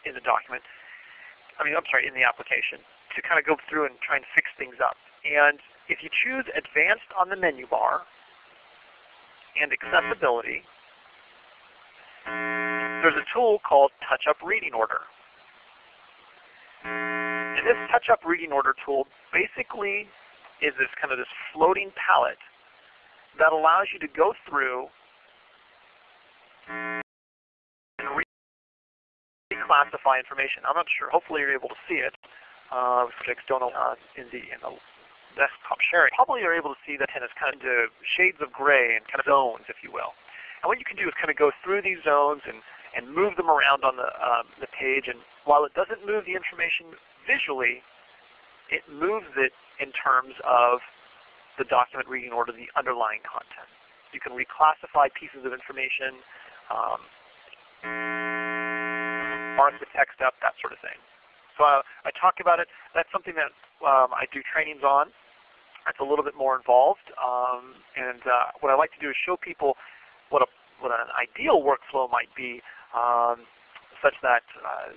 in the document. I mean, I'm sorry, in the application to kind of go through and try and fix things up. And if you choose Advanced on the menu bar and Accessibility, there's a tool called Touch Up Reading Order. And this Touch Up Reading Order tool basically is this kind of this floating palette that allows you to go through and reclassify information. I'm not sure. Hopefully you're able to see it. Uh, don't uh, in the in the desktop sharing. Probably you're able to see that and it's kind of shades of gray and kind of zones, if you will. And what you can do is kind of go through these zones and and move them around on the um, the page. And while it doesn't move the information visually, it moves it in terms of the document reading order, the underlying content. You can reclassify pieces of information. Um, mark the text up, that sort of thing. So uh, I talk about it. That's something that um, I do trainings on. It's a little bit more involved. Um, and uh, what I like to do is show people what, a, what an ideal workflow might be um, such that uh,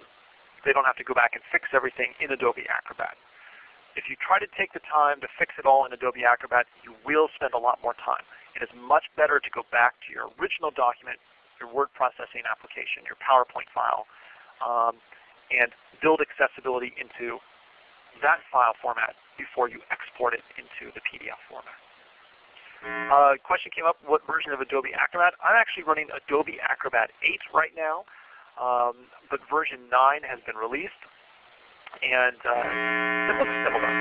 they don't have to go back and fix everything in Adobe Acrobat. If you try to take the time to fix it all in Adobe Acrobat, you will spend a lot more time. It is much better to go back to your original document, your word processing application, your PowerPoint file, um, and build accessibility into that file format before you export it into the PDF format. Uh, question came up, what version of Adobe Acrobat? I'm actually running Adobe Acrobat 8 right now, um, but version 9 has been released, and uh, it looks similar.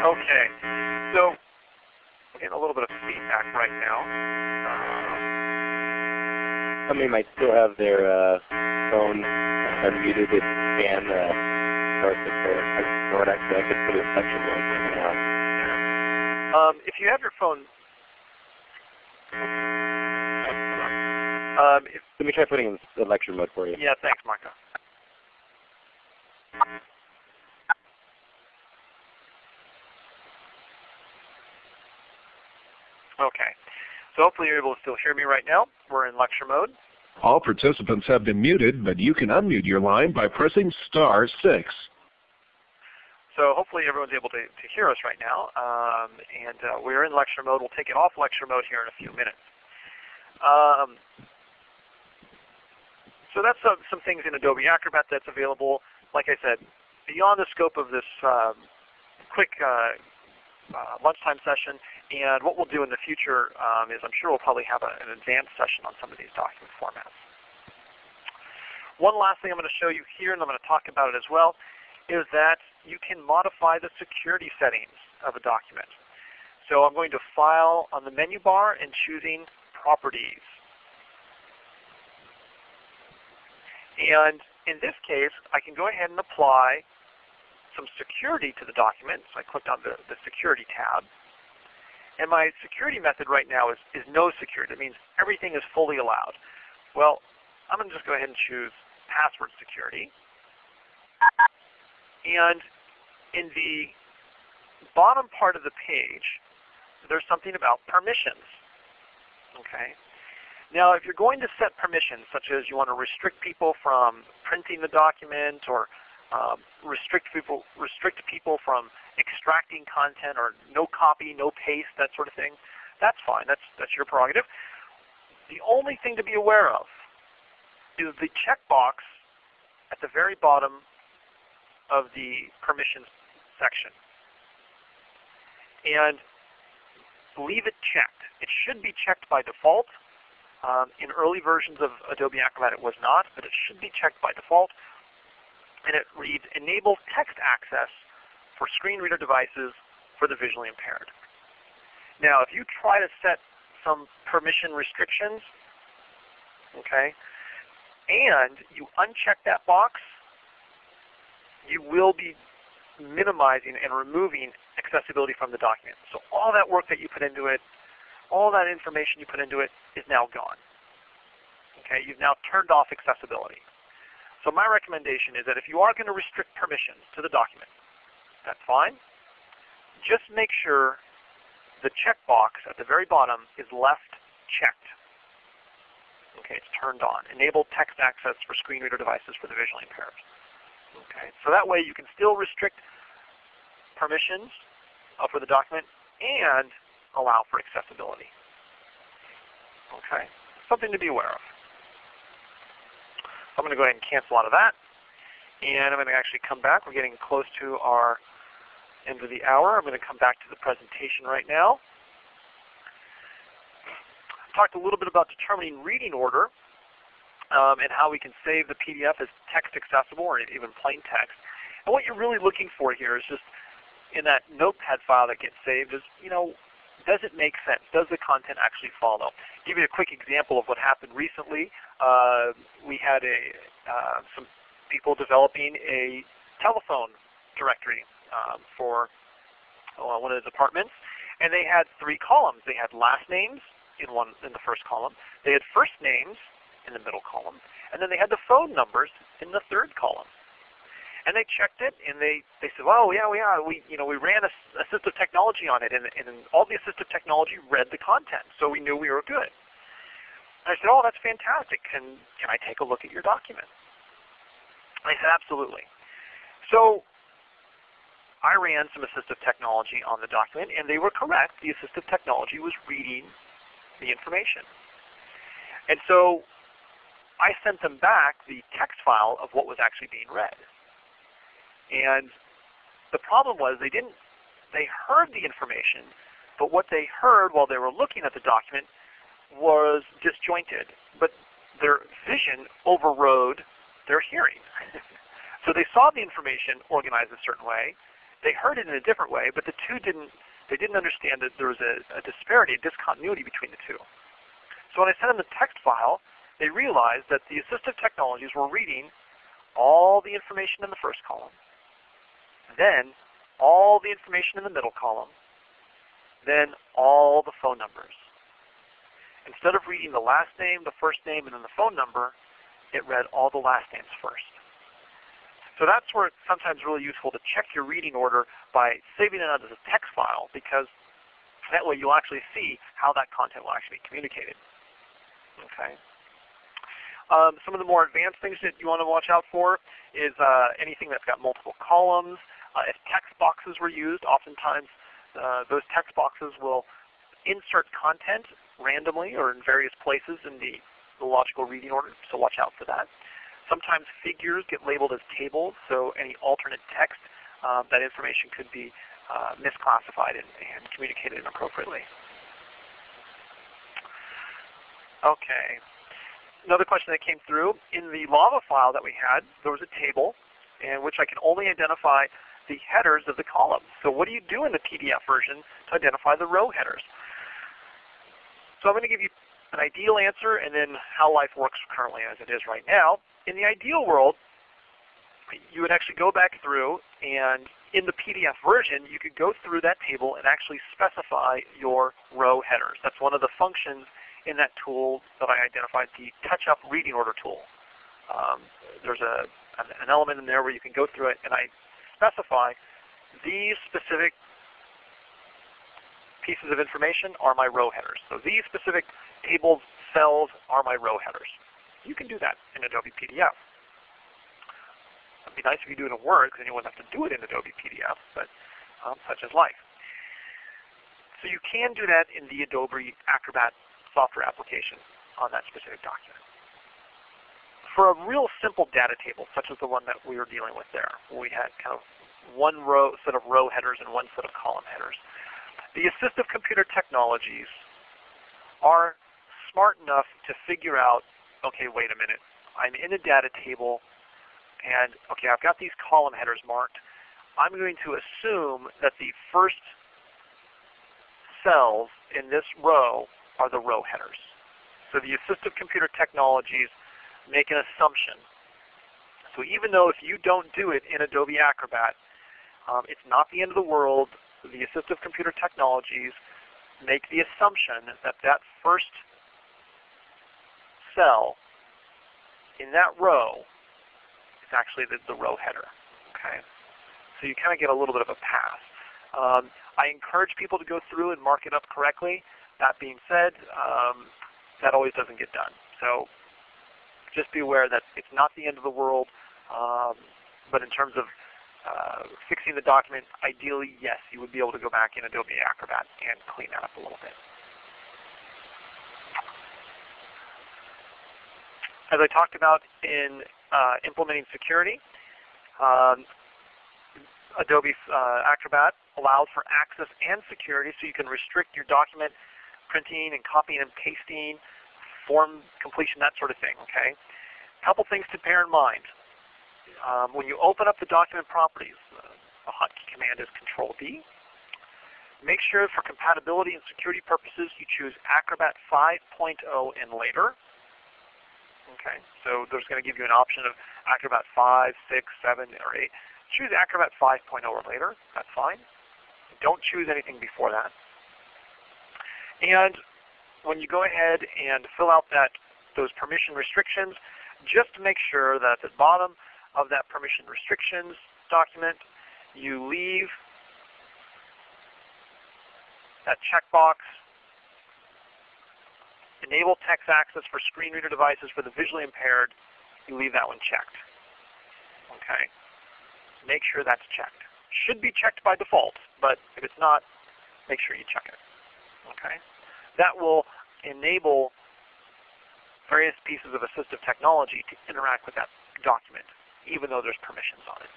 Okay, so we're getting a little bit of feedback right now. Uh, somebody might still have their uh, phone unmuted if Dan uh, starts it there. Or actually, I could put a section right now. Um, if you have your phone, um, if, let me try putting in the lecture mode for you. Yeah, thanks, Marco. Okay. So hopefully you're able to still hear me right now. We're in lecture mode. All participants have been muted, but you can unmute your line by pressing star 6. So hopefully everyone's able to, to hear us right now. Um, and uh, we're in lecture mode. We'll take it off lecture mode here in a few minutes. Um, so that's some, some things in Adobe Acrobat that's available. Like I said, beyond the scope of this um, quick uh, uh, lunchtime session. And what we'll do in the future um, is I'm sure we'll probably have a, an advanced session on some of these document formats. One last thing I'm going to show you here, and I'm going to talk about it as well, is that you can modify the security settings of a document. So I'm going to File on the menu bar and choosing Properties. And in this case, I can go ahead and apply some security to the document. So I clicked on the, the security tab. And my security method right now is, is no security. That means everything is fully allowed. Well, I'm going to just go ahead and choose password security. And in the bottom part of the page, there's something about permissions. Okay. Now, if you're going to set permissions, such as you want to restrict people from printing the document or um, restrict people restrict people from extracting content or no copy, no paste, that sort of thing. That's fine. That's that's your prerogative. The only thing to be aware of is the checkbox at the very bottom of the permissions section. And leave it checked. It should be checked by default. Um, in early versions of Adobe Acrobat it was not, but it should be checked by default. And it reads, enable text access for screen reader devices for the visually impaired. Now if you try to set some permission restrictions, okay, and you uncheck that box, you will be minimizing and removing accessibility from the document. So all that work that you put into it, all that information you put into it is now gone. Okay, you've now turned off accessibility. So my recommendation is that if you are going to restrict permissions to the document, that's fine. Just make sure the checkbox at the very bottom is left checked. Okay, it's turned on. Enable text access for screen reader devices for the visually impaired. Okay, so that way you can still restrict permissions uh, for the document and allow for accessibility. Okay, something to be aware of. I'm going to go ahead and cancel out of that. And I'm going to actually come back. We're getting close to our end of the hour. I'm going to come back to the presentation right now. Talked a little bit about determining reading order um, and how we can save the PDF as text accessible or even plain text. And what you're really looking for here is just in that notepad file that gets saved is, you know, does it make sense? Does the content actually follow? I'll give you a quick example of what happened recently. Uh, we had a uh, some people developing a telephone directory um, for uh, one of the departments, and they had three columns. They had last names in one in the first column. They had first names in the middle column, and then they had the phone numbers in the third column. And they checked it, and they, they said, "Oh yeah, yeah, we you know we ran assistive technology on it, and, and all the assistive technology read the content, so we knew we were good." And I said, "Oh, that's fantastic. Can can I take a look at your document?" They said, "Absolutely." So I ran some assistive technology on the document, and they were correct. The assistive technology was reading the information. And so I sent them back the text file of what was actually being read. And the problem was they didn't, they heard the information, but what they heard while they were looking at the document was disjointed. But their vision overrode their hearing. so they saw the information organized a certain way. They heard it in a different way, but the two didn't, they didn't understand that there was a, a disparity, a discontinuity between the two. So when I sent them the text file, they realized that the assistive technologies were reading all the information in the first column, then all the information in the middle column, then all the phone numbers. Instead of reading the last name, the first name, and then the phone number, it read all the last names first. So that's where it's sometimes really useful to check your reading order by saving it out as a text file because that way you'll actually see how that content will actually be communicated. Okay. Um, some of the more advanced things that you want to watch out for is uh, anything that's got multiple columns, uh, if text boxes were used, oftentimes uh, those text boxes will insert content randomly or in various places in the, the logical reading order, so watch out for that. Sometimes figures get labeled as tables, so any alternate text, uh, that information could be uh, misclassified and, and communicated inappropriately. Okay. Another question that came through, in the lava file that we had, there was a table in which I can only identify the headers of the columns. So what do you do in the PDF version to identify the row headers? So I'm going to give you an ideal answer and then how life works currently as it is right now. In the ideal world, you would actually go back through and in the PDF version, you could go through that table and actually specify your row headers. That's one of the functions in that tool that I identified, the touch-up reading order tool. Um, there's a, an element in there where you can go through it, and I specify these specific pieces of information are my row headers. So these specific tables, cells are my row headers. You can do that in Adobe PDF. It'd be nice if you do it in Word because then you wouldn't have to do it in Adobe PDF, but um, such is life. So you can do that in the Adobe Acrobat software application on that specific document. for a real simple data table, such as the one that we were dealing with there, where we had kind of one row set of row headers and one set of column headers, the assistive computer technologies are smart enough to figure out, okay, wait a minute, I'm in a data table, and okay, I've got these column headers marked. I'm going to assume that the first cells in this row are the row headers. So the assistive computer technologies make an assumption. So even though if you don't do it in Adobe Acrobat, um, it's not the end of the world. The assistive computer technologies make the assumption that that first cell in that row is actually the, the row header. Okay, So you kind of get a little bit of a pass. Um, I encourage people to go through and mark it up correctly. That being said, um, that always doesn't get done. So just be aware that it's not the end of the world. Um, but in terms of uh, fixing the document, ideally, yes, you would be able to go back in Adobe Acrobat and clean that up a little bit. As I talked about in uh, implementing security, um, Adobe uh, Acrobat allows for access and security so you can restrict your document printing and copying and pasting, form completion, that sort of thing. Okay. A couple things to bear in mind. Um, when you open up the document properties, uh, a hotkey command is Control D. Make sure for compatibility and security purposes you choose Acrobat 5.0 and later. Okay, so there's going to give you an option of Acrobat 5, 6, 7, or 8. Choose Acrobat 5.0 or later. That's fine. Don't choose anything before that. And when you go ahead and fill out that those permission restrictions, just make sure that at the bottom of that permission restrictions document, you leave that checkbox enable text access for screen reader devices for the visually impaired, you leave that one checked. Okay. Make sure that's checked. Should be checked by default, but if it's not, make sure you check it. Okay. That will enable various pieces of assistive technology to interact with that document, even though there's permissions on it.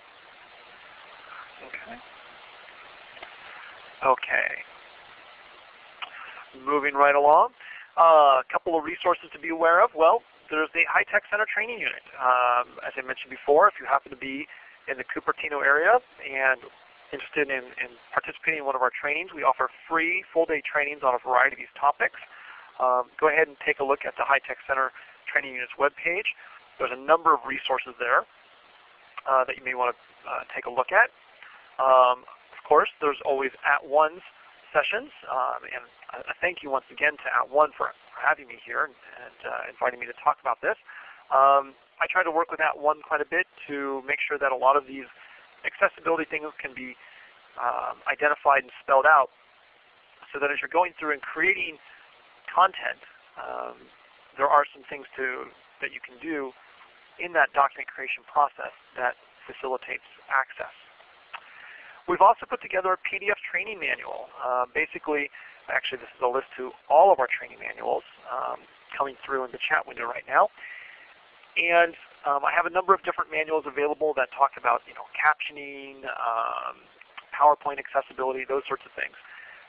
Okay. Okay. Moving right along. Uh, a couple of resources to be aware of. Well, there's the High Tech Center Training Unit. Um, as I mentioned before, if you happen to be in the Cupertino area and interested in, in, participating in one of our trainings, we offer free full-day trainings on a variety of these topics. Um, go ahead and take a look at the High Tech Center Training Unit's webpage. There's a number of resources there uh, that you may want to uh, take a look at. Um, of course, there's always at @ONE's sessions, um, and a thank you once again to at @ONE for, for having me here and, and uh, inviting me to talk about this. Um, I try to work with at @ONE quite a bit to make sure that a lot of these accessibility things can be um, identified and spelled out so that as you're going through and creating content, um, there are some things to that you can do in that document creation process that facilitates access. We've also put together a PDF training manual. Uh, basically, actually this is a list to all of our training manuals um, coming through in the chat window right now. And um, I have a number of different manuals available that talk about you know, captioning, um, PowerPoint accessibility, those sorts of things.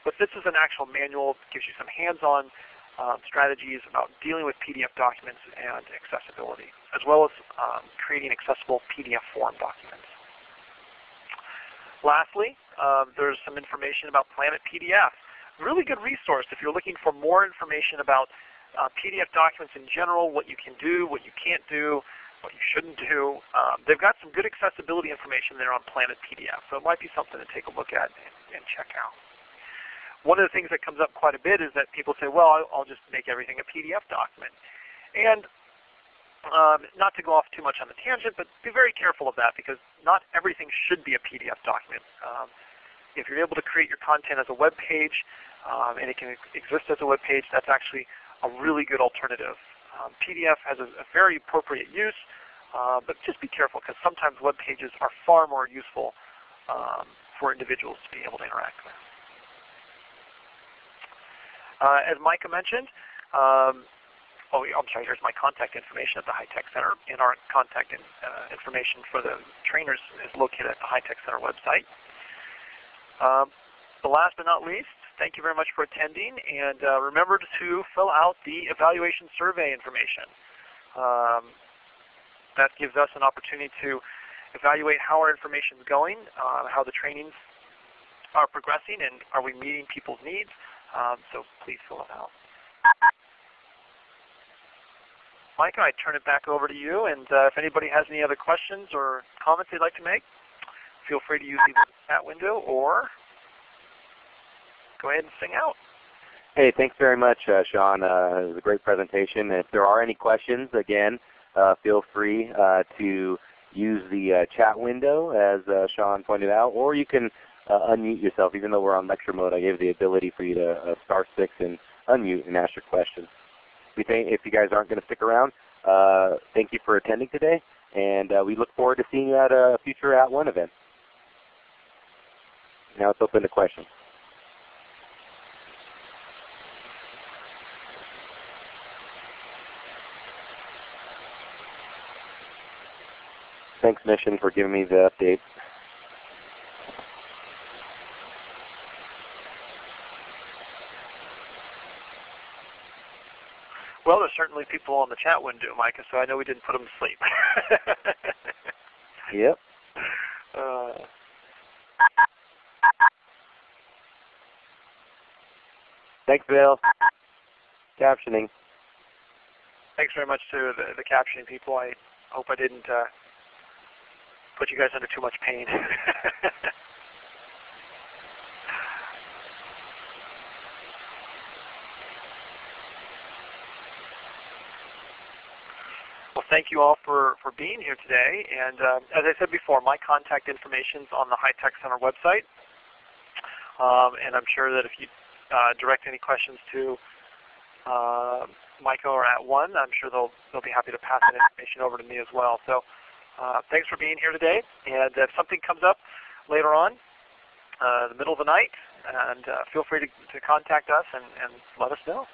But this is an actual manual, that gives you some hands-on um, strategies about dealing with PDF documents and accessibility, as well as um, creating accessible PDF form documents. Lastly, um, there's some information about Planet PDF. Really good resource if you're looking for more information about uh, PDF documents in general, what you can do, what you can't do, what you shouldn't do. Um, they've got some good accessibility information there on Planet PDF, so it might be something to take a look at and, and check out. One of the things that comes up quite a bit is that people say, well, I'll, just make everything a PDF document. And um, not to go off too much on the tangent, but be very careful of that because not everything should be a PDF document. Um, if you're able to create your content as a web page um, and it can exist as a web page, that's actually a really good alternative. Um, PDF has a, a, very appropriate use, uh, but just be careful because sometimes web pages are far more useful um, for individuals to be able to interact with. Uh, as Micah mentioned, um, oh, I'm sorry, here's my contact information at the High Tech Center, and our contact in, uh, information for the trainers is located at the High Tech Center website. Um, the last but not least, thank you very much for attending, and uh, remember to fill out the evaluation survey information. Um, that gives us an opportunity to evaluate how our information is going, uh, how the trainings are progressing, and are we meeting people's needs. Um, so please fill it out. Micah, I turn it back over to you, and uh, if anybody has any other questions or comments they'd like to make, feel free to use the chat window or go ahead and sing out. Hey, thanks very much, uh, Sean. Uh, it was a great presentation. If there are any questions, again, uh, feel free uh, to use the uh, chat window, as uh, Sean pointed out, or you can unmute yourself. Even though we're on lecture mode, I gave the ability for you to star six and unmute and ask your question we think if you guys aren't going to stick around, thank you for attending today, and we look forward to seeing you at a future @ONE event. Now it's open to questions. Thanks, Mission, for giving me the update. Well, there's certainly people on the chat window, Micah, so I know we didn't put them to sleep. yep. Uh, Thanks, Bill. Captioning. Thanks very much to the, the captioning people. I hope I didn't uh, put you guys under too much pain. Well, thank you all for, for being here today. And uh, as I said before, my contact information is on the High Tech Center website. Um, and I'm sure that if you uh, direct any questions to uh, Micah or @ONE, I'm sure they'll they'll be happy to pass that information over to me as well. So uh, thanks for being here today. And if something comes up later on, uh, the middle of the night, and uh, feel free to, to contact us and, and let us know.